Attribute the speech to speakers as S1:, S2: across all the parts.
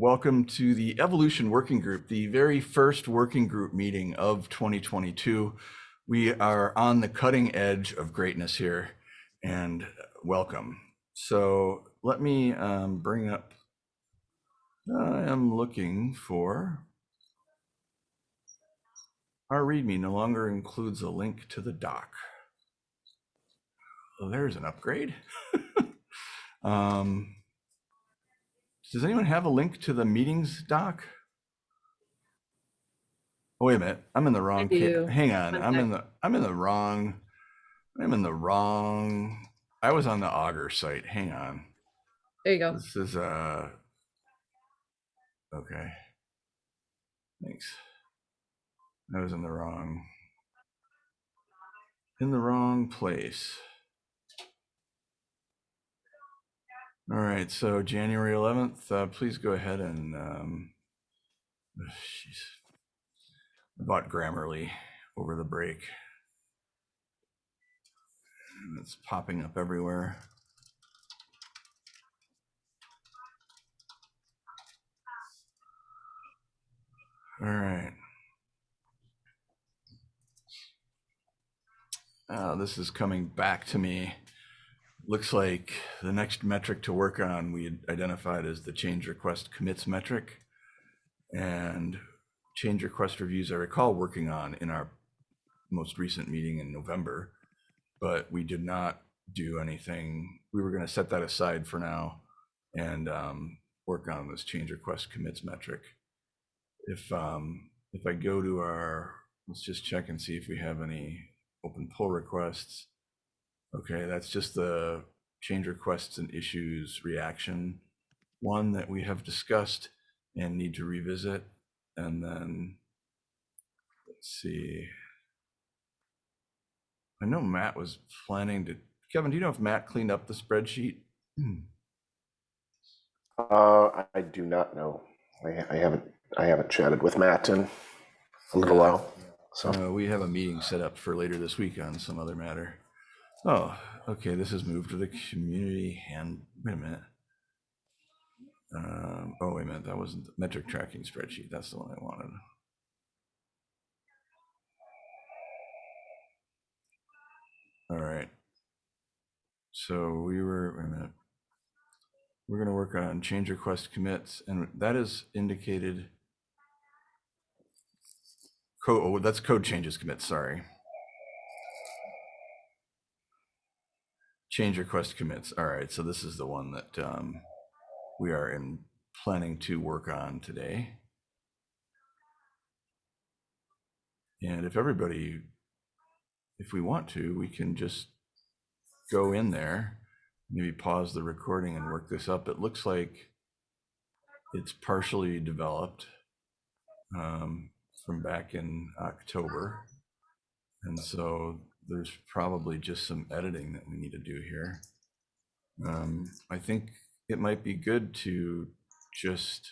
S1: Welcome to the Evolution Working Group, the very first working group meeting of 2022. We are on the cutting edge of greatness here, and welcome. So let me um, bring up, I am looking for, our README no longer includes a link to the doc. Well, there's an upgrade. um, does anyone have a link to the meetings doc? Oh, wait a minute. I'm in the wrong. Hang on. I'm in the. I'm in the wrong. I'm in the wrong. I was on the Augur site. Hang on.
S2: There you go.
S1: This is uh. Okay. Thanks. I was in the wrong. In the wrong place. All right, so January 11th, uh, please go ahead and, um, ugh, jeez. I bought Grammarly over the break. And it's popping up everywhere. All right. Uh, this is coming back to me. Looks like the next metric to work on we identified as the change request commits metric. And change request reviews I recall working on in our most recent meeting in November, but we did not do anything. We were going to set that aside for now and um, work on this change request commits metric. If um, if I go to our, let's just check and see if we have any open pull requests. Okay, that's just the change requests and issues reaction one that we have discussed and need to revisit. And then let's see. I know Matt was planning to. Kevin, do you know if Matt cleaned up the spreadsheet?
S3: Uh, I do not know. I, I haven't, I haven't chatted with Matt in a little while, so.
S1: Uh, we have a meeting set up for later this week on some other matter. Oh, okay, this has moved to the community and, wait a minute. Um, oh, wait a minute, that wasn't the metric tracking spreadsheet. That's the one I wanted. All right. So we were, wait a minute. We're gonna work on change request commits and that is indicated. Code, oh, that's code changes commits, sorry. Change request commits. All right, so this is the one that um, we are in planning to work on today. And if everybody, if we want to, we can just go in there, maybe pause the recording and work this up. It looks like it's partially developed um, from back in October. And so there's probably just some editing that we need to do here. Um, I think it might be good to just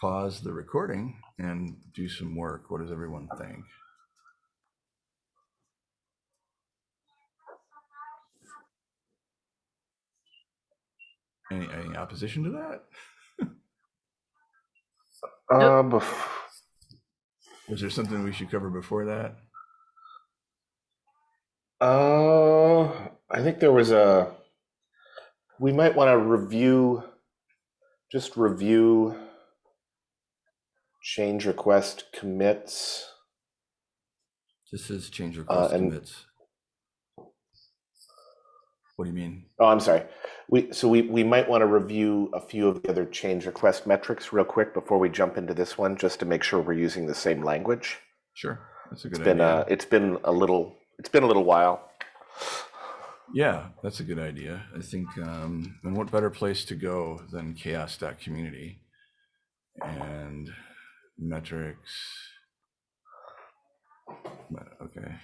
S1: pause the recording and do some work. What does everyone think? Any, any opposition to that?
S3: Uh,
S1: Is there something we should cover before that?
S3: Uh, I think there was a, we might want to review, just review change request commits.
S1: This is change request
S3: and-
S1: commits. What do you mean?
S3: Oh, I'm sorry. We, so we, we might want to review a few of the other change request metrics real quick before we jump into this one, just to make sure we're using the same language.
S1: Sure, that's a good
S3: It's been,
S1: idea.
S3: uh, it's been a little, it's been a little while.
S1: Yeah, that's a good idea. I think, um, and what better place to go than chaoss.community and metrics. Okay.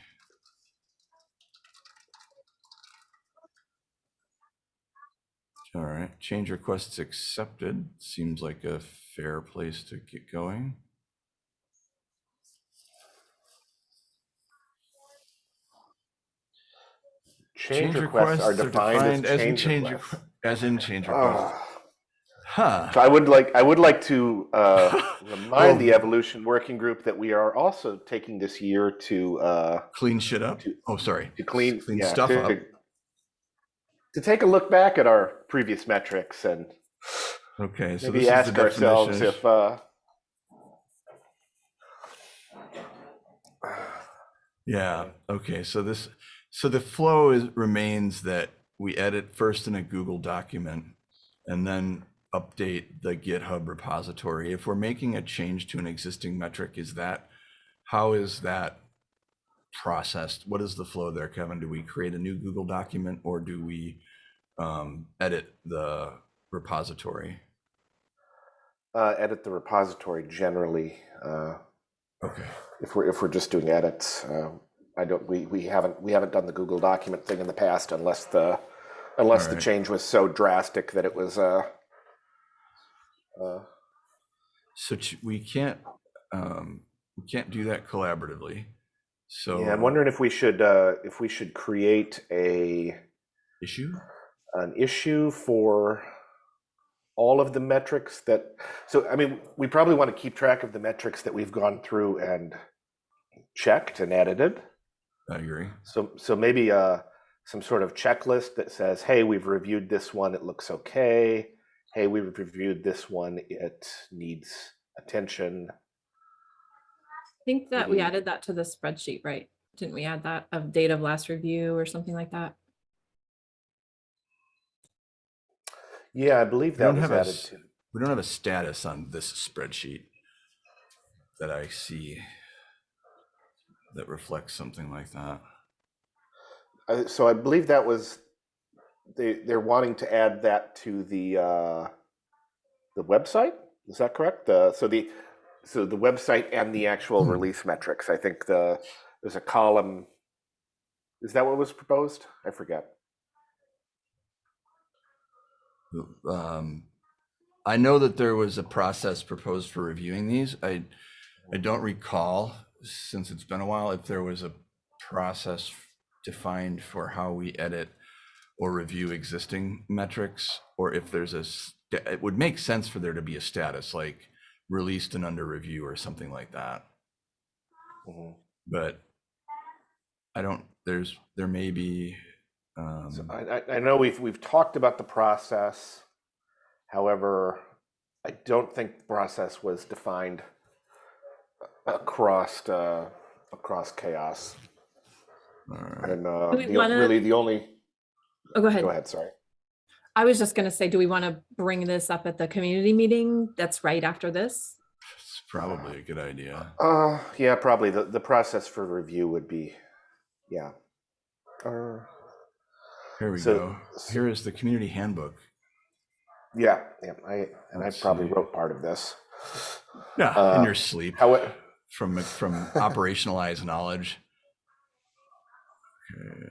S1: All right, change requests accepted. Seems like a fair place to get going.
S3: Change requests are defined as
S1: in
S3: change
S1: change
S3: requests.
S1: requ- as in change requests.
S3: Ah,
S1: Huh.
S3: So I would like I would like to uh, remind
S1: Oh.
S3: the evolution working group that we are also taking this year to uh,
S1: Clean shit up.
S3: To-
S1: Oh, sorry.
S3: to clean
S1: Clean
S3: yeah,
S1: stuff
S3: to,
S1: up.
S3: to take a look back at our previous metrics and
S1: Okay. So
S3: maybe ask ourselves if uh,
S1: Yeah. Okay. So this, so the flow is remains that we edit first in a Google document and then update the GitHub repository. If we're making a change to an existing metric, is that, how is that processed? What is the flow there, Kevin? Do we create a new Google document or do we um, edit the repository?
S3: uh, edit the repository generally. Uh,
S1: Okay.
S3: if we're if we're just doing edits, uh, I don't we, we haven't we haven't done the Google document thing in the past unless the unless the change was so drastic that it was uh, uh,
S1: So we can't, um, we can't do that collaboratively. So.
S3: yeah. I'm wondering if we should uh, if we should create a
S1: Issue?
S3: an issue for all of the metrics that so i mean we probably want to keep track of the metrics that we've gone through and checked and edited
S1: I agree.
S3: so so maybe uh some sort of checklist that says hey we've reviewed this one it looks okay hey we've reviewed this one it needs attention
S2: I think that we added that to the spreadsheet, right? Didn't we add that of date of last review or something like that?
S3: yeah i believe that was
S1: have a
S3: to
S1: We don't have a status on this spreadsheet that I see that reflects something like that.
S3: Uh, so I believe that was they they're wanting to add that to the uh, the website. Is that correct? The so the so the website and the actual
S1: Hmm.
S3: release metrics. I think the there's a column. Is that what was proposed? I forget.
S1: Um, I know that there was a process proposed for reviewing these. I, I don't recall, since it's been a while, if there was a process defined for how we edit or review existing metrics, or if there's a, it would make sense for there to be a status, like released and under review or something like that.
S3: Mhm.
S1: But I don't, there's, there may be, um,
S3: I, I, I know we've we've talked about the process. However, I don't think the process was defined across uh, across CHAOSS.
S1: alright.
S3: And uh, the,
S2: wanna-
S3: really the only
S2: Oh, go ahead.
S3: go ahead. Sorry.
S2: I was just gonna say, do we want to bring this up at the community meeting that's right after this?
S1: it's probably a good idea.
S3: Uh, yeah, probably the, the process for review would be, yeah. Uh,
S1: Here we
S3: So-
S1: go.
S3: so-
S1: Here is the community handbook.
S3: yeah, yeah, I, and I
S1: Let's
S3: probably
S1: see.
S3: wrote part of this.
S1: Yeah,
S3: Uh,
S1: in your sleep
S3: How, it-
S1: from from operationalized knowledge. Okay,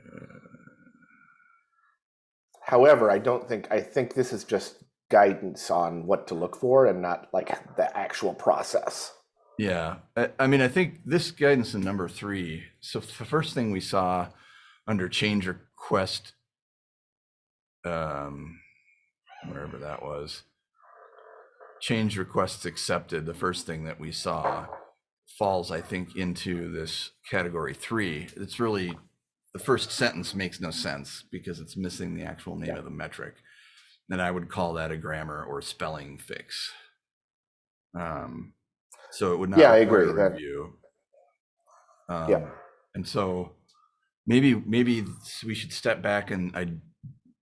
S3: however, I don't think, I think this is just guidance on what to look for and not like the actual process.
S1: Yeah, I, I mean, I think this guidance in number three. So the first thing we saw under change request, um, wherever that was, change requests accepted. The first thing that we saw falls, I think, into this category three. It's really the first sentence makes no sense because it's missing the actual name
S3: Yeah.
S1: of the metric. And I would call that a grammar or spelling fix. Um, so it would not.
S3: Yeah, I agree, that-
S1: Review.
S3: Yeah.
S1: Um, And so maybe, maybe we should step back and I'd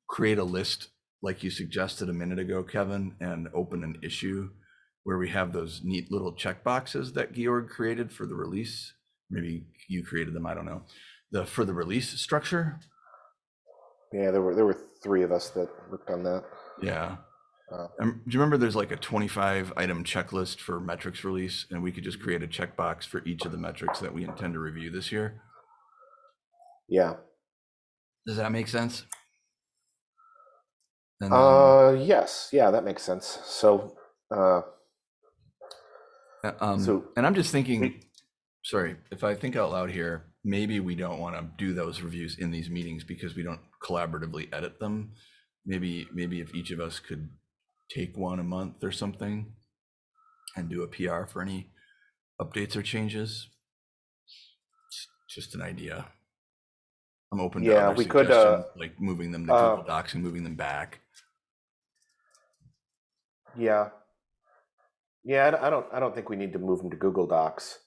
S1: create a list like you suggested a minute ago, Kevin, and open an issue where we have those neat little check boxes that Georg created for the release. Maybe you created them, I don't know. The, for the release structure.
S3: Yeah, there were, there were three of us that worked on that.
S1: Yeah.
S3: Uh,
S1: Um, do you remember there's like a 25 item checklist for metrics release and we could just create a checkbox for each of the metrics that we intend to review this year?
S3: Yeah.
S1: Does that make sense? Then,
S3: Uh, yes, yeah, that makes sense. So, uh,
S1: uh, um,
S3: so
S1: and I'm just thinking,
S3: we-
S1: sorry, if I think out loud here, maybe we don't want to do those reviews in these meetings because we don't collaboratively edit them. Maybe, maybe if each of us could take one a month or something and do a PR for any updates or changes. It's Just an idea. I'm open to
S3: Yeah, we could, uh,
S1: like moving them to
S3: uh,
S1: Google Docs and moving them back.
S3: Yeah. Yeah, I don't- I don't, think we need to move them to Google Docs.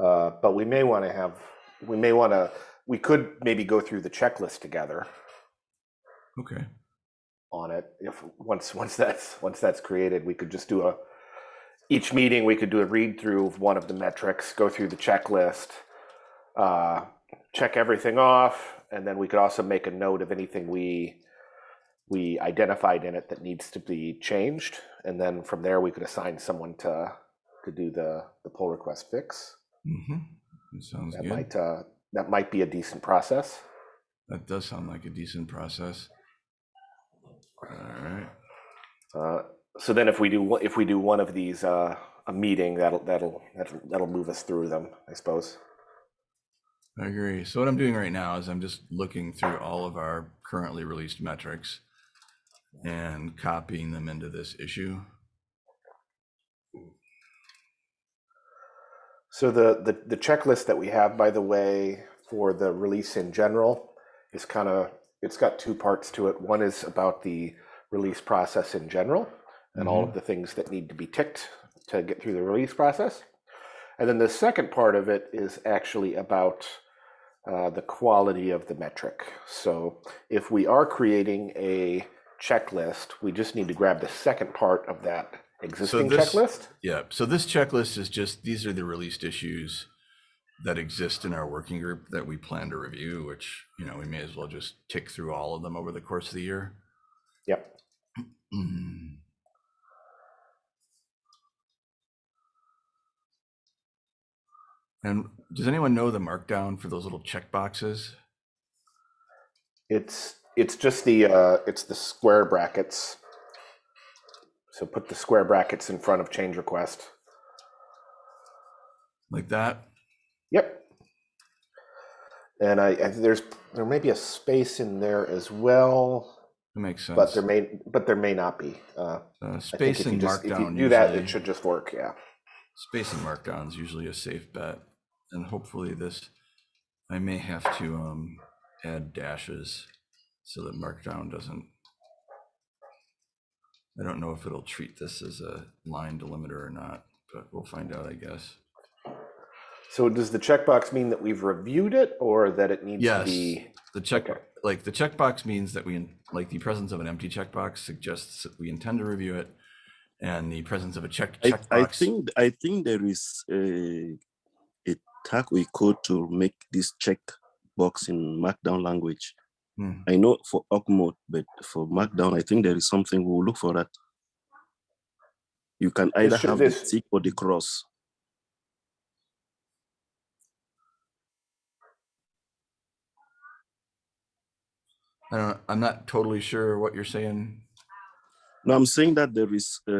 S3: Uh, but we may want to have, we may want to, we could maybe go through the checklist together
S1: Okay.
S3: on it. If, once, once that's, once that's created, we could just do a, each meeting, we could do a read through of one of the metrics, go through the checklist, uh, check everything off, and then we could also make a note of anything we, we identified in it that needs to be changed. And then from there, we could assign someone to, to do the, the pull request fix.
S1: Mm-hmm. That sounds
S3: That
S1: good.
S3: might, uh, that might be a decent process.
S1: That does sound like a decent process. All right.
S3: Uh, so then if we do, one- if we do one of these, uh, a meeting, that'll, that'll, that'll, that'll move us through them, I suppose.
S1: I agree. So what I'm doing right now is I'm just looking through all of our currently released metrics and copying them into this issue.
S3: So the, the, the checklist that we have, by the way, for the release in general is kind of, it's got two parts to it. One is about the release process in general and all of the things that need to be ticked to get through the release process. And then the second part of it is actually about uh, the quality of the metric. So if we are creating a checklist, we just need to grab the second part of that existing
S1: this-
S3: checklist.
S1: Yeah. So this checklist is just, these are the released issues that exist in our working group that we plan to review, which, you know, we may as well just tick through all of them over the course of the year.
S3: Yep.
S1: And does anyone know the markdown for those little check boxes?
S3: It's it's just the uh, it's the square brackets. So put the square brackets in front of change request.
S1: Like that?
S3: Yep. And I, I there's there may be a space in there as well,
S1: That makes sense.
S3: but there may but there may not be. Uh,
S1: Uh, space
S3: if you
S1: and
S3: just if you
S1: markdown
S3: do that, it should just work. Yeah.
S1: Space and markdown is usually a safe bet, and hopefully this, I may have to um add dashes so that markdown doesn't. I don't know if it'll treat this as a line delimiter or not, but we'll find out, I guess.
S3: So does the checkbox mean that we've reviewed it or that it needs
S1: Yes.
S3: to be?
S1: The check,
S3: Okay.
S1: like the checkbox means that we, like the presence of an empty checkbox suggests that we intend to review it. And the presence of a check,
S4: I, I
S1: checkbox,
S4: think I think there is a a tag we could to make this checkbox in Markdown language.
S1: Hmm.
S4: I know for org mode, but for Markdown, I think there is something we'll look for that. You can either have
S3: this-
S4: the tick or the cross.
S1: I don't, I'm not totally sure what you're saying.
S4: No, I'm saying that there is uh,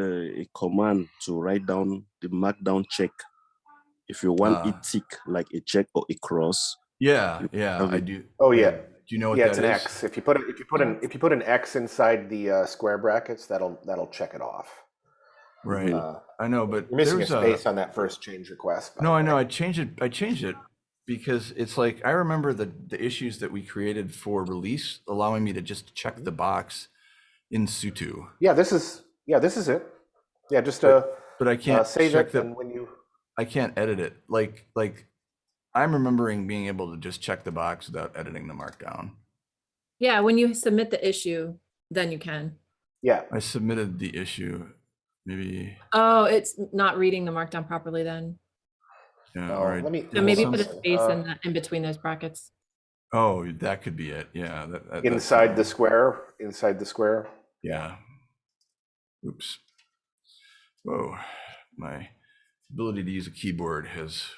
S4: a command to write down the Markdown check. If you want
S1: Ah.
S4: it tick like a check or a cross,
S1: Yeah, yeah, I do.
S3: Oh yeah.
S1: Do you know what
S3: yeah,
S1: that
S3: it's
S1: is?
S3: an X. If you put if you put an, if you put an X inside the uh, square brackets, that'll that'll check it off.
S1: Right,
S3: Uh,
S1: I know, but
S3: you're missing a
S1: there's
S3: space on that first change request.
S1: No, I know. I changed it. I changed it because it's like I remember the the issues that we created for release, allowing me to just check the box in Sutu,
S3: Yeah, this is yeah, this is it. Yeah, just uh,
S1: but I
S3: uh
S1: can't
S3: save
S1: check
S3: it,
S1: the.
S3: and when you
S1: I can't edit it. Like like I'm remembering being able to just check the box without editing the markdown.
S2: Yeah, when you submit the issue, then you can.
S3: yeah,
S1: I submitted the issue. Maybe
S2: Oh, it's not reading the markdown properly then.
S1: yeah.
S3: Oh,
S1: All right.
S3: let me-
S2: So maybe put a space
S3: uh,
S2: in, the- in between those brackets.
S1: Oh, that could be it. Yeah. That, that-
S3: inside the square, inside the square.
S1: Yeah. Oops. Whoa. My ability to use a keyboard has f-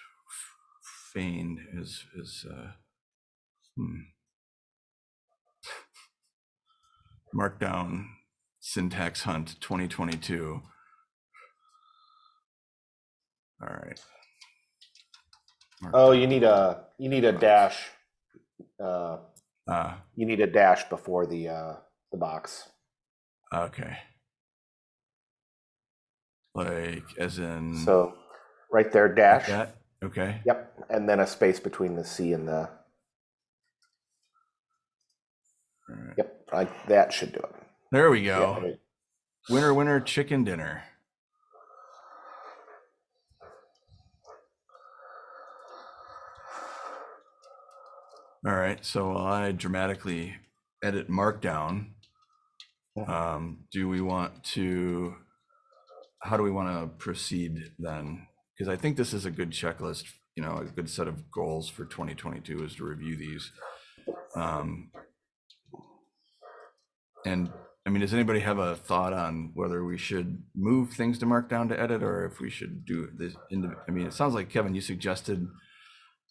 S1: feigned is is uh hmm. Markdown syntax hunt 2022. All right.
S3: Oh, you need a you need a dash. Uh,
S1: Ah,
S3: you need a dash before the uh the box.
S1: okay. Like, as in.
S3: So right there, dash.
S1: that? Okay,
S3: Yep, and then a space between the C and the,
S1: right.
S3: yep, like that should do it.
S1: there we
S3: Yeah, I
S1: go.
S3: mean,
S1: Winner, winner, chicken dinner. All right, so I dramatically edit Markdown, um, do we want to, how do we want to proceed then? Because I think this is a good checklist, you know, a good set of goals for 2022 is to review these. Um, And, I mean, does anybody have a thought on whether we should move things to Markdown to edit or if we should do this? indi- I mean, it sounds like Kevin, you suggested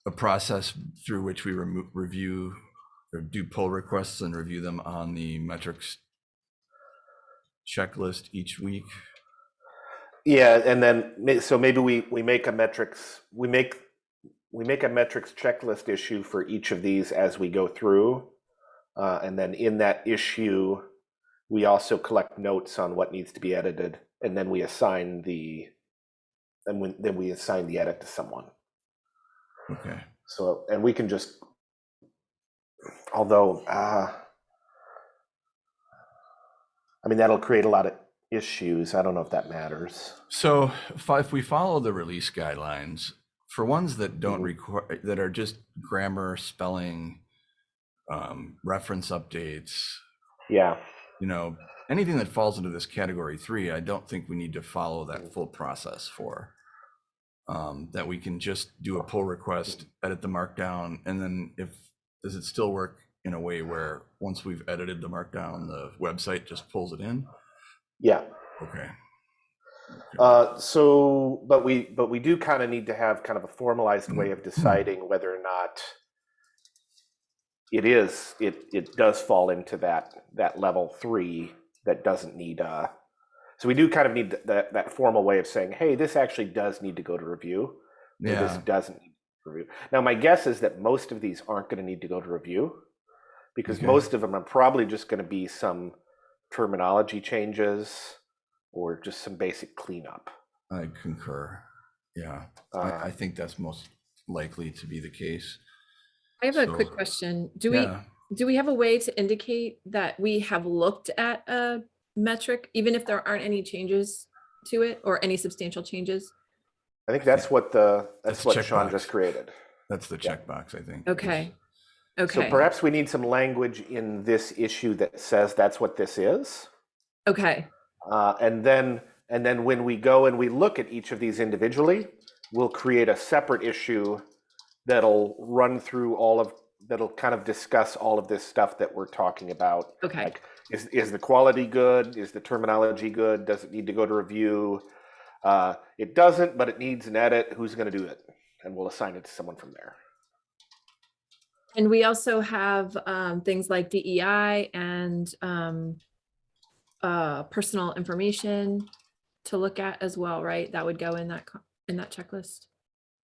S1: a process through which we review or do pull requests and review them on the metrics checklist each week.
S3: Yeah, and then, so maybe we, we make a metrics, we make, we make a metrics checklist issue for each of these as we go through. Uh, and then in that issue, we also collect notes on what needs to be edited, and then we assign the, and when, then we assign the edit to someone.
S1: Okay.
S3: So, and we can just, although, uh, I mean, that'll create a lot of issues. I don't know if that matters.
S1: So if, we follow the release guidelines, for ones that don't
S3: Mhm.
S1: require, that are just grammar, spelling, um, reference updates,
S3: Yeah,
S1: you know, anything that falls into this category three, I don't think we need to follow that full process for. Um, that we can just do a pull request, edit the markdown, and then if, does it still work in a way where once we've edited the markdown, the website just pulls it in?
S3: Yeah.
S1: Okay,
S3: Uh, so, but we, but we do kind of need to have kind of a formalized way of deciding whether or not it is, it, it does fall into that, that level three that doesn't need, uh, so we do kind of need that, that formal way of saying, hey, this actually does need to go to review. or this doesn't need to review. Now, my guess is that most of these aren't going to need to go to review because
S1: Okay.
S3: most of them are probably just going to be some terminology changes or just some basic cleanup.
S1: I concur. Yeah,
S3: Uh,
S1: I, I think that's most likely to be the case.
S2: I have a quick question. Do we, do we have a way to indicate that we have looked at a metric, even if there aren't any changes to it or any substantial changes?
S3: I think that's what the that's,
S1: That's
S3: what Sean
S1: checkbox.
S3: just created.
S1: That's the
S3: Yeah.
S1: checkbox, I think.
S2: Okay,
S3: So perhaps we need some language in this issue that says that's what this is.
S2: okay,
S3: Uh, and then and then when we go and we look at each of these individually, we'll create a separate issue that'll run through all of that'll kind of discuss all of this stuff that we're talking about.
S2: okay,
S3: Like, is is the quality good? Is the terminology good? Does it need to go to review? Uh, it doesn't, but it needs an edit. Who's going to do it? And we'll assign it to someone from there.
S2: And we also have um, things like DEI and um, uh, personal information to look at as well, right? That would go in that, in that checklist.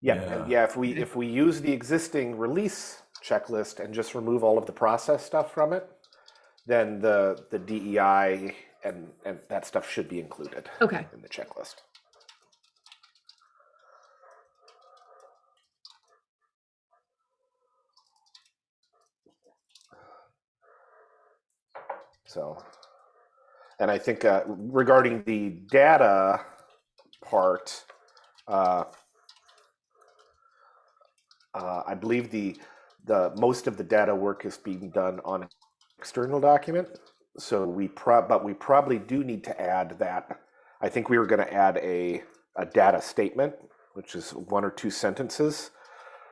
S3: Yeah,
S1: Yeah.
S3: yeah. If we if we use the existing release checklist and just remove all of the process stuff from it, then the the DEI and and that stuff should be included
S2: Okay,
S3: in the checklist. So, and I think uh, regarding the data part, uh, uh, I believe the the most of the data work is being done on external document. So we prob but we probably do need to add that. I think we were going to add a a data statement, which is one or two sentences,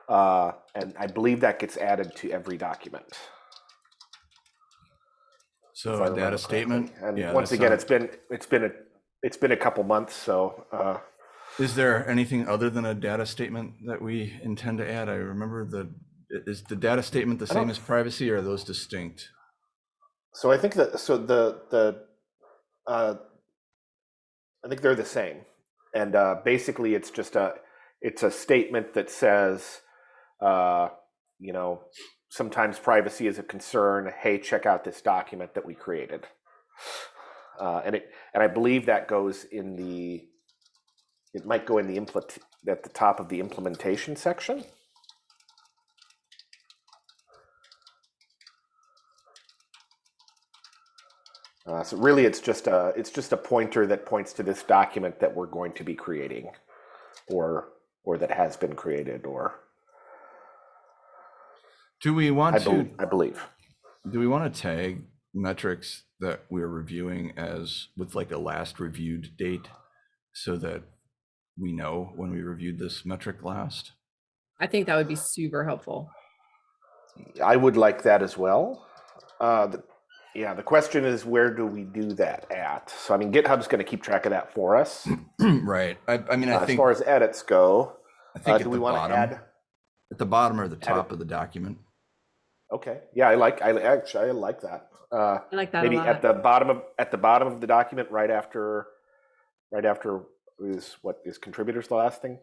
S3: uh, and I believe that gets added to every document.
S1: So
S3: I
S1: a data
S3: correctly.
S1: statement.
S3: And
S1: yeah,
S3: once
S1: that
S3: again,
S1: sounds-
S3: it's been it's been a it's been a couple months, so uh,
S1: Is there anything other than a data statement that we intend to add? I remember the, is the data statement the same as privacy or are those distinct?
S3: So I think that so the the uh, I think they're the same, and uh, basically it's just a it's a statement that says, uh, you know, sometimes privacy is a concern. Hey, check out this document that we created, uh, and it and I believe that goes in the it might go in the implement, at the top of the implementation section. Uh, so really, it's just a, it's just a pointer that points to this document that we're going to be creating, or, or that has been created, or,
S1: Do we
S3: I
S1: want to,
S3: believe, I believe.
S1: do we want to tag metrics that we're reviewing as with like a last reviewed date? So that we know when we reviewed this metric last?
S2: I think that would be super helpful.
S3: I would like that as well. Uh, the, yeah, the question is, where do we do that at? So, I mean, GitHub's going to keep track of that for us.
S1: Right. I, I mean,
S3: Uh,
S1: I
S3: as far as edits go,
S1: I
S3: uh, do we want to add?
S1: at the bottom or the
S3: it?
S1: top of the document.
S3: Okay, yeah, I like. I actually I like that. Uh,
S2: I like that a
S3: maybe at the bottom of at the bottom of the document, right after, right after is what is contributors the last thing.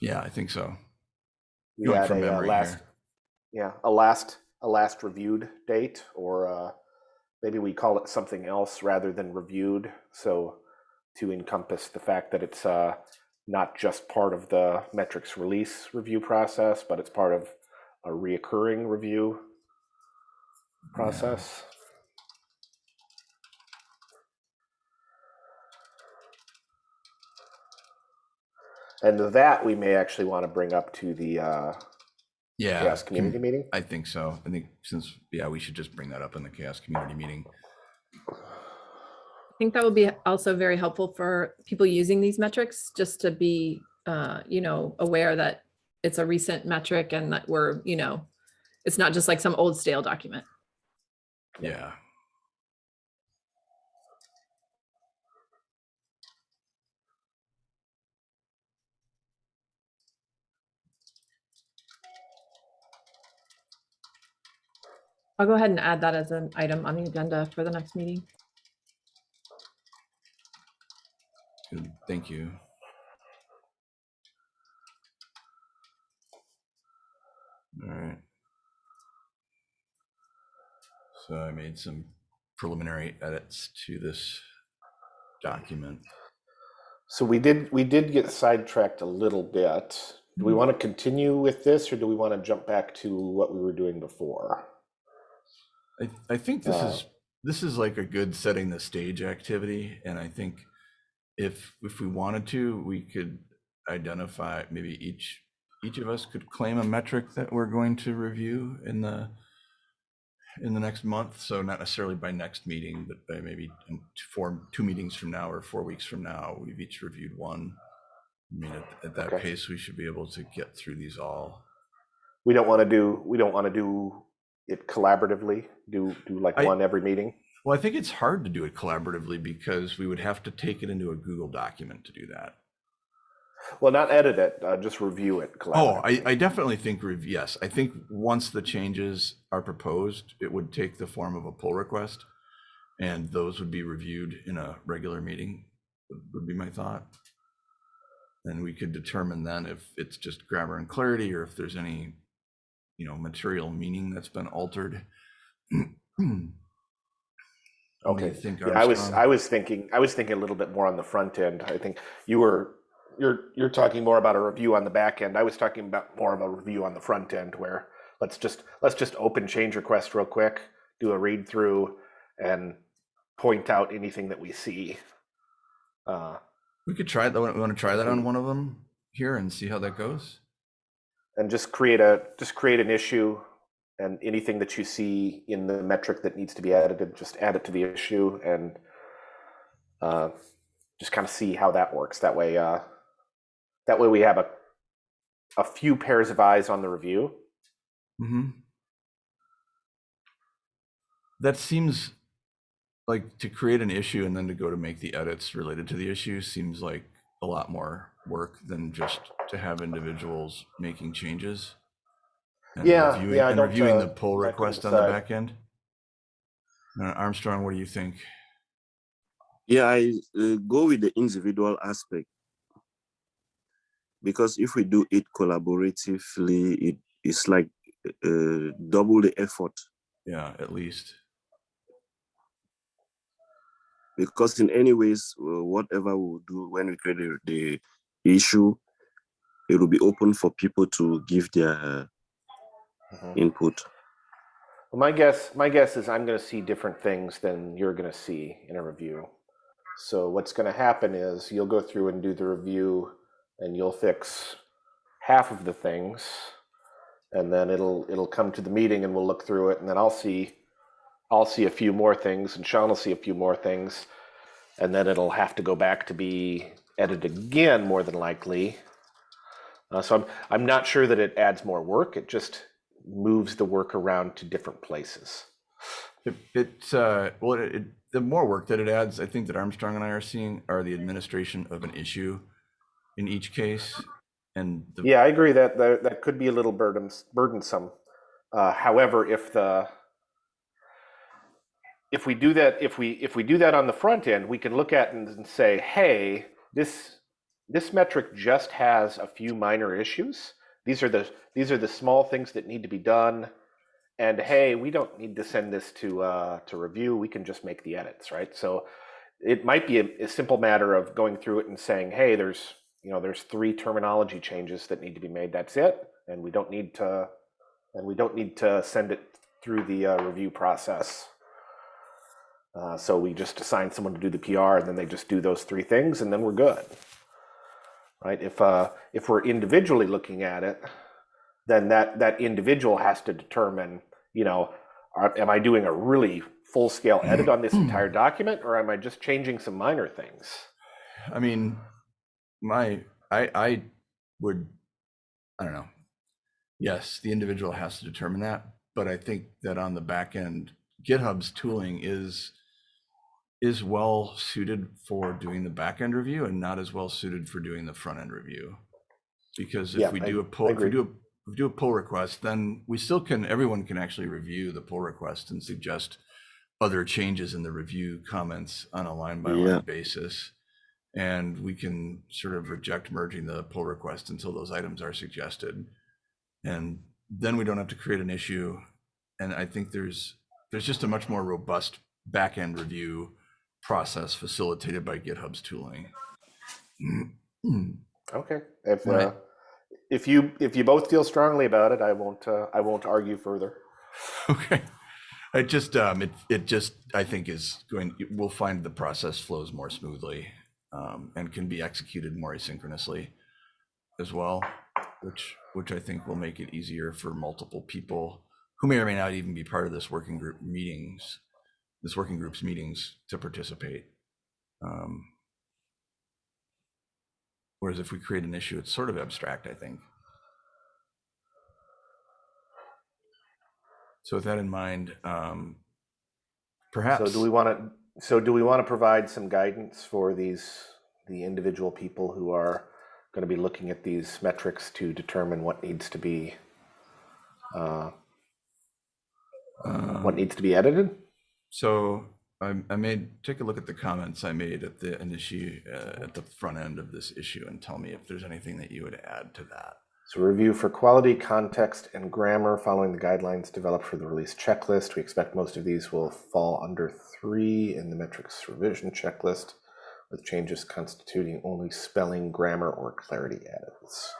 S1: Yeah, I think so.
S3: We
S1: Going
S3: add
S1: from
S3: a uh,
S1: memory
S3: last,
S1: here.
S3: yeah, a last a last reviewed date, or uh, maybe we call it something else rather than reviewed, so to encompass the fact that it's uh, not just part of the metrics release review process, but it's part of a reoccurring review process. And that we may actually want to bring up to the uh,
S1: Yeah.
S3: CHAOSS
S1: com-
S3: community meeting.
S1: I think so. I think since, yeah, we should just bring that up in the CHAOSS community meeting.
S2: I think that would be also very helpful for people using these metrics, just to be, uh, you know, aware that it's a recent metric and that we're, you know, it's not just like some old stale document.
S1: Yeah.
S2: I'll go ahead and add that as an item on the agenda for the next meeting.
S1: Good. Thank you. All right. So I made some preliminary edits to this document.
S3: So we did we did get sidetracked a little bit. Do we
S1: Mhm.
S3: want to continue with this, or do we want to jump back to what we were doing before?
S1: I, I think this
S3: Uh,
S1: is, this is like a good setting the stage activity, and I think if, if we wanted to, we could identify, maybe each, each of us could claim a metric that we're going to review in the, in the next month, so not necessarily by next meeting, but by maybe in four, two meetings from now or four weeks from now, we've each reviewed one. I mean, at, at that
S3: Okay.
S1: pace, we should be able to get through these all.
S3: We don't want to do we don't want to do it collaboratively. Do do like
S1: I-
S3: one every meeting.
S1: Well, I think it's hard to do it collaboratively because we would have to take it into a Google document to do that.
S3: Well, not edit it, uh, just review it.
S1: Oh, I. I definitely think, rev- yes, I think once the changes are proposed, it would take the form of a pull request. And those would be reviewed in a regular meeting, would- would be my thought. And we could determine then if it's just grammar and clarity or if there's any, you know, material meaning that's been altered.
S3: Okay.
S1: think,
S3: Yeah, I was I was thinking I was thinking a little bit more on the front end. I think you were you're you're talking more about a review on the back end. I was talking about more of a review on the front end where let's just let's just open change request real quick, do a read through and point out anything that we see. Uh,
S1: We could try that. We want to try that on one of them here and see how that goes.
S3: and just create a just create an issue and anything that you see in the metric that needs to be edited, just add it to the issue and uh, just kind of see how that works. That way, uh, that way we have a a few pairs of eyes on the review.
S1: hmm That seems like to create an issue and then to go to make the edits related to the issue seems like a lot more work than just to have individuals making changes. and
S3: Yeah,
S1: reviewing-
S3: yeah,
S1: And
S3: don't,
S1: reviewing the
S3: uh,
S1: pull request on the back end. Uh, Armstrong, what do you think?
S4: Yeah, I uh, go with the individual aspect because if we do it collaboratively, it is like uh, double the effort.
S1: Yeah, at least.
S4: Because in any ways, uh, whatever we do when we create the, the issue, it will be open for people to give their
S3: Mhm.
S4: input.
S3: Well, my guess, my guess is I'm going to see different things than you're going to see in a review. So what's going to happen is you'll go through and do the review, and you'll fix half of the things, and then it'll it'll come to the meeting, and we'll look through it, and then I'll see I'll see a few more things, and Sean will see a few more things, and then it'll have to go back to be edited again, more than likely. Uh, so I'm I'm not sure that it adds more work. It just moves the work around to different places.
S1: It, it's, uh, well, it, it- the more work that it adds, I think that Armstrong and I are seeing are the administration of an issue in each case. And the,
S3: Yeah, I agree that that, that could be a little burdens, burdensome. Uh, however, if the if we do that, if we if we do that on the front end, we can look at and, and say, hey, this this metric just has a few minor issues. These are the these are the small things that need to be done. And hey, we don't need to send this to uh, to review. We can just make the edits, right? So it might be a, a simple matter of going through it and saying, hey, there's you know there's three terminology changes that need to be made. That's it, and we don't need to and we don't need to send it through the uh, review process. Uh, so we just assign someone to do the PR, and then they just do those three things, and then we're good. Right? If uh, if we're individually looking at it, then that that individual has to determine, you know, are, am I doing a really full scale edit on this entire document, or am I just changing some minor things?
S1: I mean, my, I, I would, I don't know. Yes, the individual has to determine that, but I think that on the back end, GitHub's tooling is is well suited for doing the back end review and not as well suited for doing the front end review. Because
S3: Yeah,
S1: if we do a
S3: I
S1: pull, if we do a, if we do a pull request, then we still can, everyone can actually review the pull request and suggest other changes in the review comments on a line by
S4: Yeah.
S1: line basis. And we can sort of reject merging the pull request until those items are suggested. And then we don't have to create an issue. And I think there's, there's just a much more robust back-end review process facilitated by GitHub's tooling.
S3: Okay. If
S1: Right.
S3: uh, if you if you both feel strongly about it, I won't uh, I won't argue further.
S1: Okay. I just, um, it, it just, I think is going, we'll find the process flows more smoothly, um, and can be executed more asynchronously as well, which, which I think will make it easier for multiple people who may or may not even be part of this working group meetings, this working group's meetings to participate. Um, Whereas if we create an issue, it's sort of abstract, I think. So with that in mind, um, perhaps.
S3: So do we want to so do we want to provide some guidance for these the individual people who are going to be looking at these metrics to determine what needs to be uh,
S1: um,
S3: what needs to be edited?
S1: So I, I made, take a look at the comments I made at the initial, uh, at the front end of this issue and tell me if there's anything that you would add to that.
S3: So review for quality, context, and grammar following the guidelines developed for the release checklist. We expect most of these will fall under three in the metrics revision checklist, with changes constituting only spelling, grammar, or clarity edits.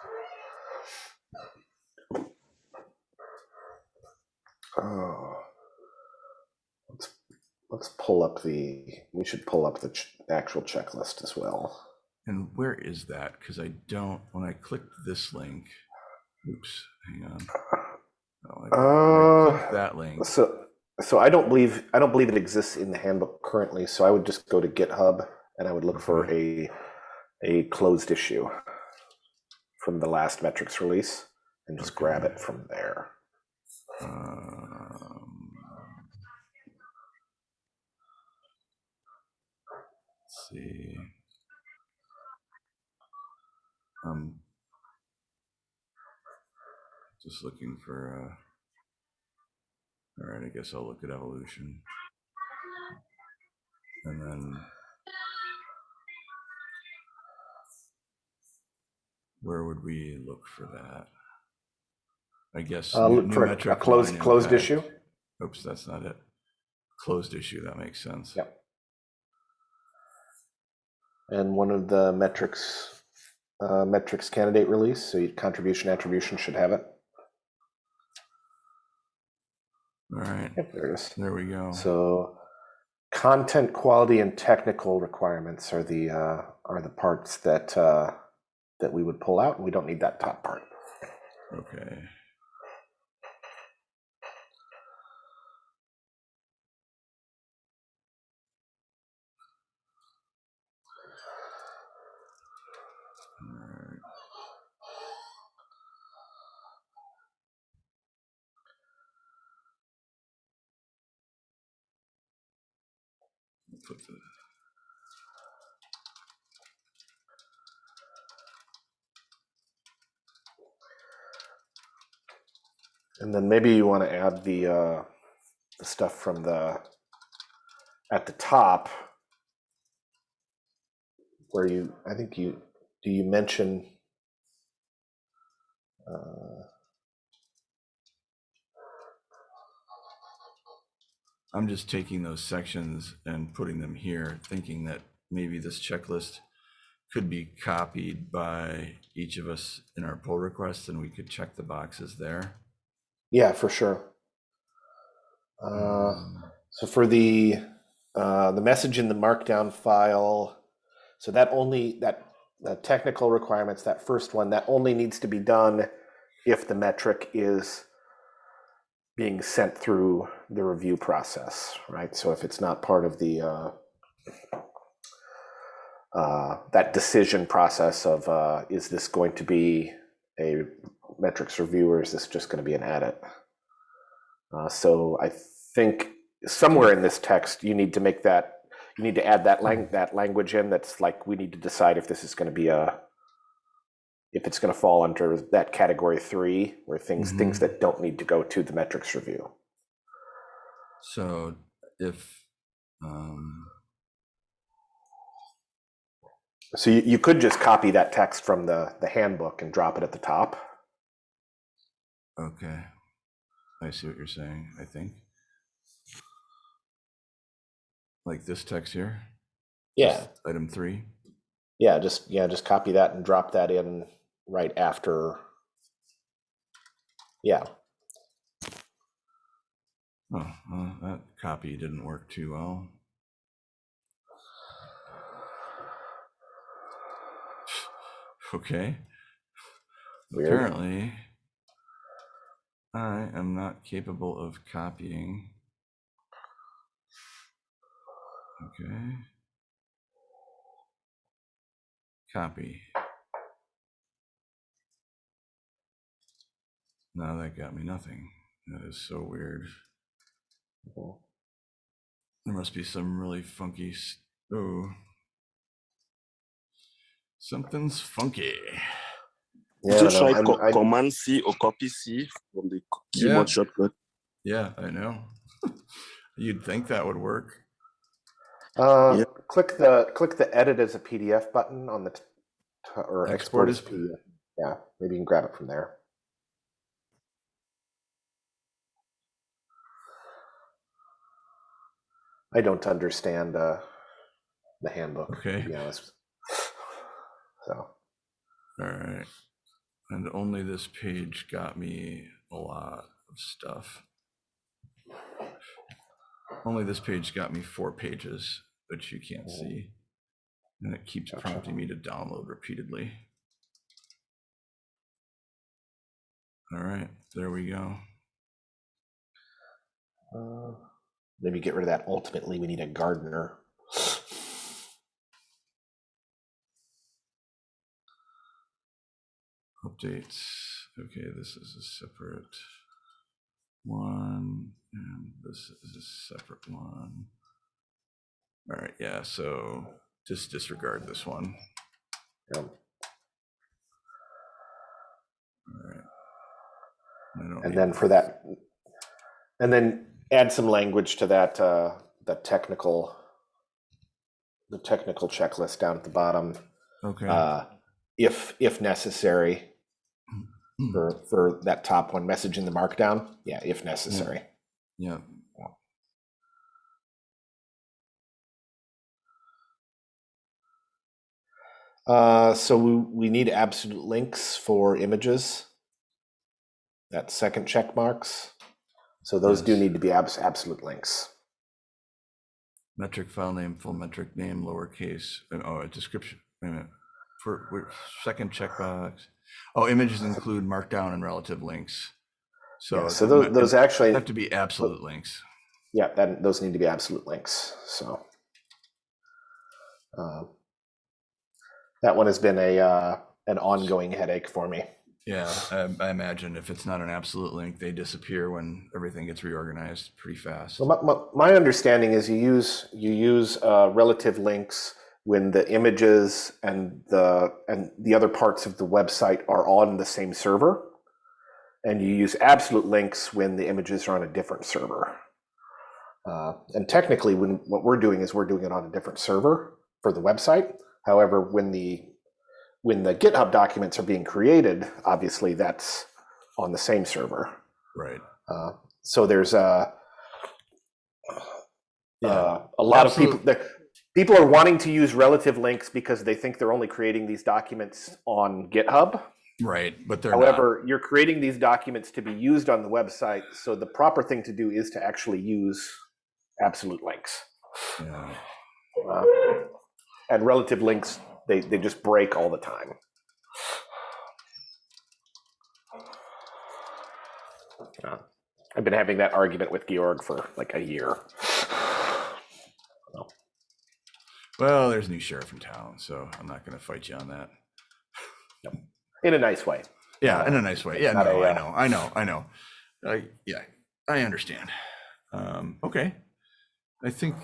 S3: Oh. Let's, let's pull up the, we should pull up the ch- actual checklist as well.
S1: And where is that? Because I don't, when I clicked this link, oops, hang on. Oh, I- when I
S3: Uh,
S1: That link,
S3: So, so I don't believe I don't believe it exists in the handbook currently. So I would just go to GitHub and I would look for a a closed issue from the last metrics release and just grab it from there.
S1: um, let's see. Um, just looking for, uh, all right, I guess I'll look at evolution. And then where would we look for that? I guess.
S3: Uh, look for a, a closed closed
S1: impact.
S3: issue.
S1: Oops, that's not it. Closed issue, that makes sense.
S3: Yep. And one of the metrics uh, metrics candidate release, so your contribution attribution should have it.
S1: All right,
S3: Yep, there it is.
S1: there we go.
S3: So content quality and technical requirements are the uh, are the parts that uh, that we would pull out. We don't need that top part.
S1: Okay.
S3: And then maybe you want to add the uh, the stuff from the at the top where you I think you do you mention uh,
S1: I'm just taking those sections and putting them here, thinking that maybe this checklist could be copied by each of us in our pull requests and we could check the boxes there.
S3: yeah for sure. Uh,
S1: Um,
S3: So for the uh, the message in the markdown file, so that only that the technical requirements, that first one, that only needs to be done if the metric is being sent through the review process, right? So if it's not part of the uh, uh, that decision process of uh, is this going to be a metrics review or is this just going to be an edit? Uh, so I think somewhere in this text you need to make that you need to add that lang- that language in that's like we need to decide if this is going to be a if it's going to fall under that category three where things things
S1: Mhm.
S3: that don't need to go to the metrics review
S1: So if, um,
S3: so you, you could just copy that text from the the handbook and drop it at the top
S1: okay, I see what you're saying, I think. Like this text here?
S3: yeah
S1: Item three?
S3: yeah just yeah just copy that and drop that in right after yeah
S1: Oh, well, that copy didn't work too well. Okay.
S3: Weird.
S1: Apparently, I am not capable of copying. Okay. Copy. Now that got me nothing. That is so weird. There must be some really funky. s- Oh. Something's funky.
S3: yeah I
S4: Just
S3: know.
S4: try
S3: I'm-
S4: co-
S3: I-
S4: Command C or Copy C from the keyboard
S1: Yeah.
S4: shortcut.
S1: Yeah, I know. You'd think that would work.
S3: Uh,
S4: Yeah.
S3: click the click the edit as a PDF button on the t- t- or export,
S1: Export
S3: as
S1: as-
S3: PDF. Yeah, maybe you can grab it from there. I don't understand uh, the handbook,
S1: Okay.
S3: to be honest. So
S1: All right. And only this page got me a lot of stuff. Only this page got me four pages, which you can't
S3: Oh.
S1: see. And it keeps
S3: Gotcha.
S1: prompting me to download repeatedly. All right, there we go.
S3: uh, maybe get rid of that. Ultimately, we need a gardener.
S1: Updates. Okay, this is a separate one, and this is a separate one. All right, yeah, so just disregard this one.
S3: Yeah.
S1: All right.
S3: And then for that and then add some language to that uh the technical the technical checklist down at the bottom
S1: Okay.
S3: uh if if necessary
S1: Hmm.
S3: for for that top one message in the markdown yeah if necessary
S1: Yeah.
S3: Uh, so we, we need absolute links for images. That second check marks. So those do need to be abs- absolute links.
S1: Metric file name, full metric name, lowercase, oh, a description, wait a minute. For, wait, second checkbox. Oh, images include markdown and relative links. So.
S3: Yeah, so those, those actually,
S1: Have to be absolute links.
S3: yeah, that, those need to be absolute links, so. Uh, That one has been a, uh, an ongoing headache for me.
S1: Yeah, I, I imagine if it's not an absolute link, they disappear when everything gets reorganized pretty fast.
S3: Well, my, my, my understanding is you use, you use, uh, relative links when the images and the, and the other parts of the website are on the same server. And you use absolute links when the images are on a different server. Uh, and technically, when, what we're doing is we're doing it on a different server for the website. However, when the, when the GitHub documents are being created, obviously that's on the same server.
S1: Right.
S3: Uh, so there's a,
S1: Yeah.
S3: uh, a lot of people that people are wanting to use relative links because they think they're only creating these documents on GitHub.
S1: Right, but they're not.
S3: However, you're creating these documents to be used on the website. So the proper thing to do is to actually use absolute links.
S1: Yeah.
S3: Uh, and relative links, they, they just break all the time. Uh, I've been having that argument with Georg for like a year.
S1: Well, there's a new sheriff in town, so I'm not going to fight you on that. No.
S3: In a nice way.
S1: Yeah, in a nice way. Yeah, no,
S3: a,
S1: I
S3: uh,
S1: know, I know, I know. I yeah, I understand. Um, okay, I think.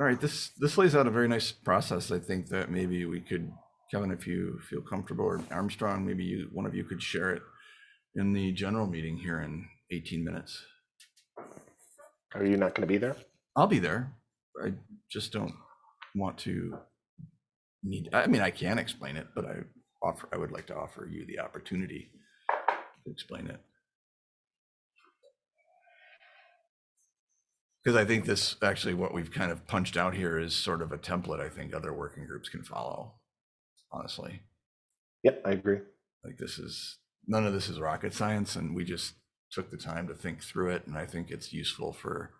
S1: All right, this this lays out a very nice process. I think that maybe we could, Kevin, if you feel comfortable, or Armstrong, maybe you one of you could share it in the general meeting here in 18 minutes.
S3: Are you not going to be there?
S1: I'll be there. I just don't want to need. I mean, I can explain it, but I offer. I would like to offer you the opportunity to explain it. Because I think this actually what we've kind of punched out here is sort of a template. I think other working groups can follow. Honestly,
S3: Yep, I agree.
S1: like this is none of this is rocket science, and we just took the time to think through it, and I think it's useful for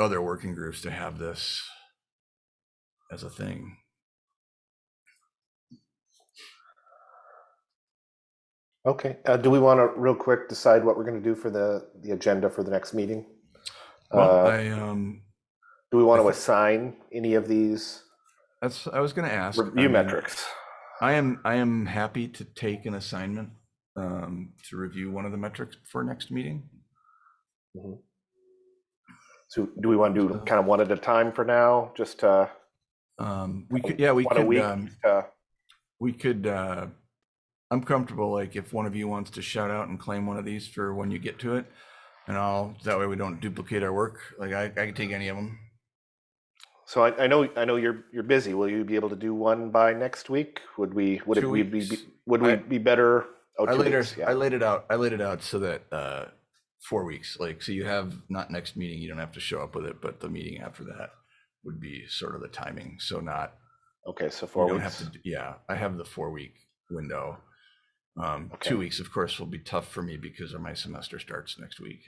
S1: other working groups to have this as a thing.
S3: Okay. Uh, do we want to real quick decide what we're going to do for the the agenda for the next meeting?
S1: Well,
S3: Uh,
S1: I um,
S3: do we want
S1: I
S3: to assign any of these
S1: that's I was going to ask. I
S3: review
S1: mean,
S3: metrics?
S1: I am I am happy to take an assignment um, to review one of the metrics for next meeting.
S3: So do we want to do kind of one at a time for now? Just uh,
S1: Um, we could, yeah, we could.
S3: week?
S1: Um,
S3: uh,
S1: we could. Uh, I'm comfortable. Like if one of you wants to shout out and claim one of these for when you get to it, and I'll that way we don't duplicate our work. Like I, I can take any of them.
S3: so I, I know I know you're you're busy. Will you be able to do one by next week? Would we would
S1: Two
S3: it we be
S1: weeks.
S3: would we
S1: I-
S3: be better? Oh,
S1: I
S3: two
S1: laid
S3: weeks,
S1: it,
S3: yeah.
S1: I laid it out. I laid it out so that uh, four weeks. Like so, you have not next meeting. You don't have to show up with it, but the meeting after that would be sort of the timing. So not
S3: Okay, so
S1: you
S3: four
S1: don't
S3: weeks.
S1: have to. Yeah, I have the four week window. Um,
S3: Okay.
S1: Two weeks, of course, will be tough for me because my semester starts next week.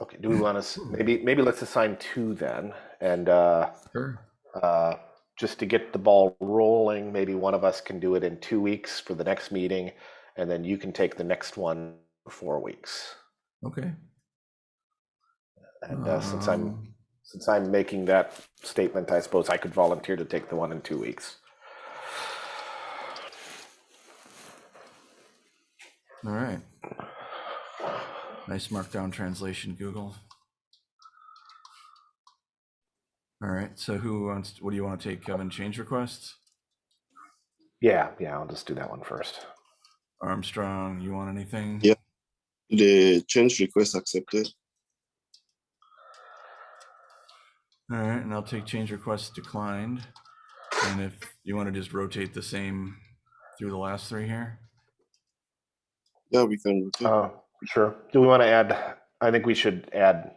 S3: Okay, do we want to maybe maybe let's assign two then, and uh,
S1: Sure.
S3: uh, just to get the ball rolling, maybe one of us can do it in two weeks for the next meeting, and then you can take the next one for four weeks.
S1: Okay.
S3: And uh, since I'm
S1: Um,
S3: since I'm making that statement, I suppose I could volunteer to take the one in two weeks.
S1: All right. Nice markdown translation, Google. All right. So who wants? What do you want to take, Kevin? Change requests.
S3: Yeah, yeah, I'll just do that one first.
S1: Armstrong, you want anything?
S4: Yeah. The change request accepted.
S1: All right, and I'll take change requests declined. And if you want to just rotate the same through the last three here.
S4: Yeah, we can. rotate.
S3: Uh, sure. Do we want to add? I think we should add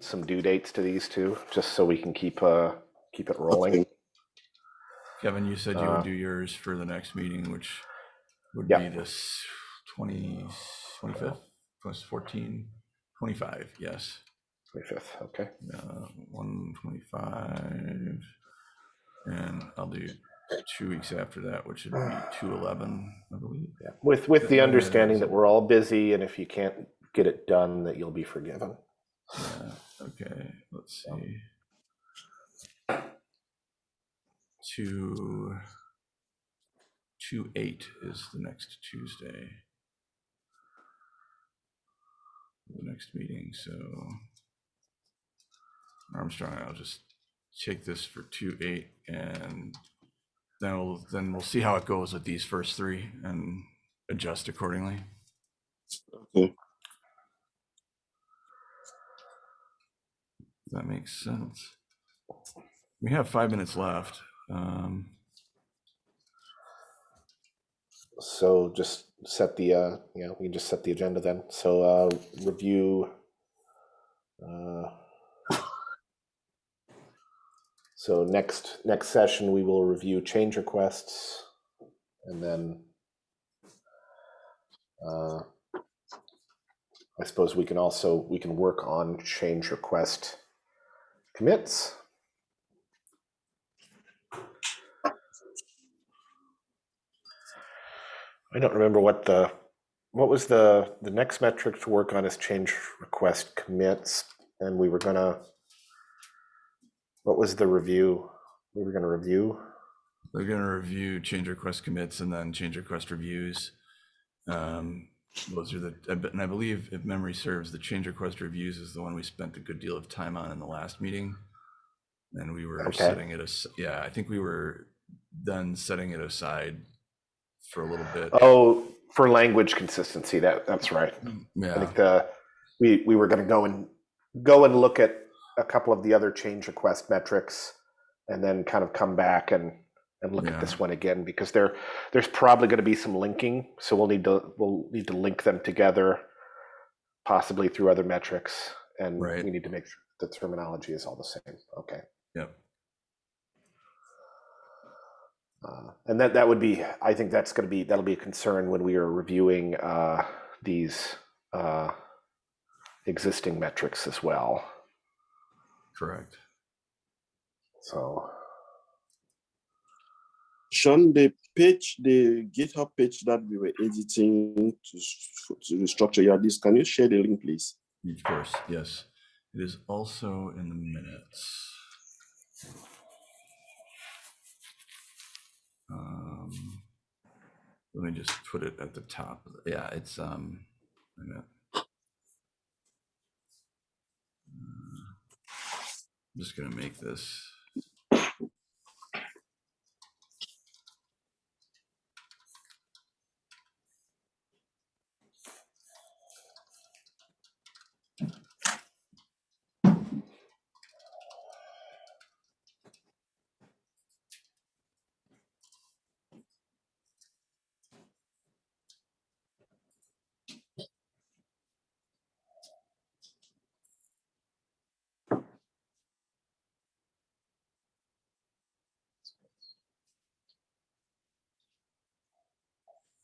S3: some due dates to these two, just so we can keep uh keep it rolling.
S4: Okay.
S1: Kevin, you said you
S3: Uh,
S1: would do yours for the next meeting, which would
S3: Yeah.
S1: be this 20, 25th, plus 14, 25, yes.
S3: 25th, okay.
S1: Uh, 125. And I'll do two weeks after that, which would be 211, I believe.
S3: Yeah. With, with the understanding that we're all busy and if you can't get it done, that you'll be forgiven.
S1: Yeah, okay, let's see. Two, two eight is the next Tuesday. The next meeting, so. Armstrong, I'll just take this for two eight and then we'll, then we'll see how it goes with these first three and adjust accordingly.
S4: Okay.
S1: That makes sense. We have five minutes left. Um,
S3: So just set the, uh, yeah, we can just set the agenda then. So, uh, review. uh, So next, next session, we will review change requests and then uh, I suppose we can also, we can work on change request commits. I don't remember what the, what was the, the next metric to work on is change request commits, and we were gonna, what was the review? We were gonna review,
S1: We're gonna review change request commits and then change request reviews. Um, Those are the, and I believe if memory serves, the change request reviews is the one we spent a good deal of time on in the last meeting. And we were
S3: Okay.
S1: setting it as, yeah, I think we were then setting it aside for a little bit.
S3: oh, for language consistency, that, that's right. I
S1: Yeah,
S3: think the, we, we were gonna go and, go and look at a couple of the other change request metrics and then kind of come back and, and look
S1: Yeah.
S3: at this one again, because there, there's probably gonna be some linking, so we'll need to, we'll need to link them together, possibly through other metrics, and
S1: Right.
S3: we need to make sure the terminology is all the same, okay.
S1: yep,
S3: Uh, And that, that would be, I think that's gonna be, that'll be a concern when we are reviewing uh, these uh, existing metrics as well,
S1: correct.
S3: so.
S4: Sean, the page, the GitHub page that we were editing to, to restructure your disk, can you share the link, please?
S1: Of course, yes. It is also in the minutes. Um, Let me just put it at the top. Yeah, it's, um, wait a minute. Uh, I'm just gonna make this.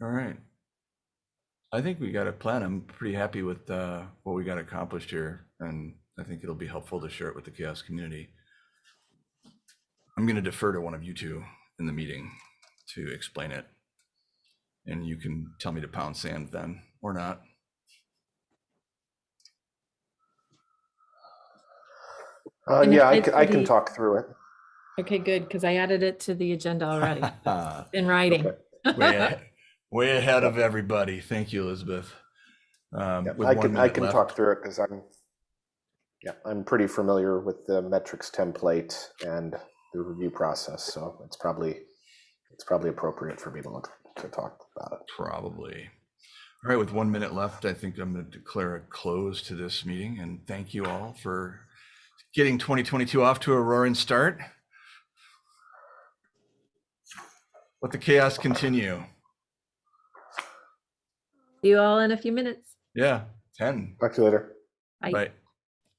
S1: All right. I think we got a plan. I'm pretty happy with uh, what we got accomplished here, and I think it'll be helpful to share it with the CHAOSS community. I'm going to defer to one of you two in the meeting to explain it. And you can tell me to pound sand then, or not.
S3: Uh, yeah, I can, I can talk through it.
S2: Okay, good, because I added it to the agenda already in writing.
S3: Okay.
S1: way, ahead, way ahead of everybody. Thank you, Elizabeth. Um, with
S3: I can, I can
S1: left.
S3: talk through it because I'm, yeah, I'm pretty familiar with the metrics template and the review process, so it's probably, it's probably appropriate for me to look, to talk about it.
S1: Probably. All right, with one minute left, I think I'm going to declare a close to this meeting and thank you all for getting 2022 off to a roaring start. Let the chaos continue.
S2: See you all in a few minutes.
S1: Yeah, 10.
S3: Talk to you later.
S2: Bye.
S1: Bye.